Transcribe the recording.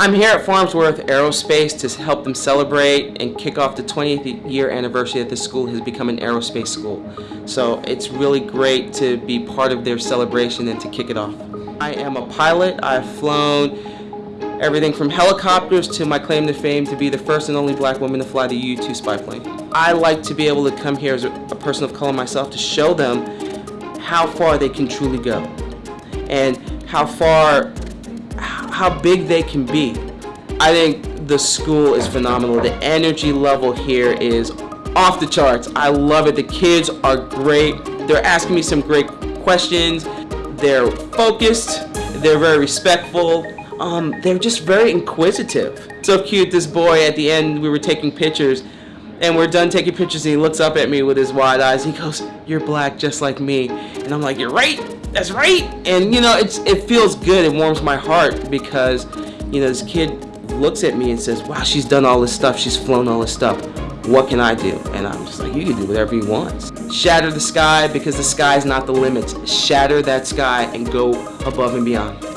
I'm here at Farnsworth Aerospace to help them celebrate and kick off the 20th year anniversary that this school has become an aerospace school. So it's really great to be part of their celebration and to kick it off. I am a pilot. I've flown everything from helicopters to my claim to fame to be the first and only black woman to fly the U-2 spy plane. I like to be able to come here as a, person of color myself to show them how far they can truly go and how far how big they can be. I think the school is phenomenal. The energy level here is off the charts. I love it. The kids are great. They're asking me some great questions. They're focused. They're very respectful. Um, they're just very inquisitive. So cute, this boy at the end, we were taking pictures and we're done taking pictures and he looks up at me with his wide eyes. He goes, you're black just like me. And I'm like, you're right that's right. And you know, it's it feels good. It warms my heart because you know this kid looks at me and says, "Wow, she's done all this stuff. She's flown all this stuff. What can I do?" And I'm just like, "You can do whatever you want. Shatter the sky because the sky is not the limit. Shatter that sky and go above and beyond."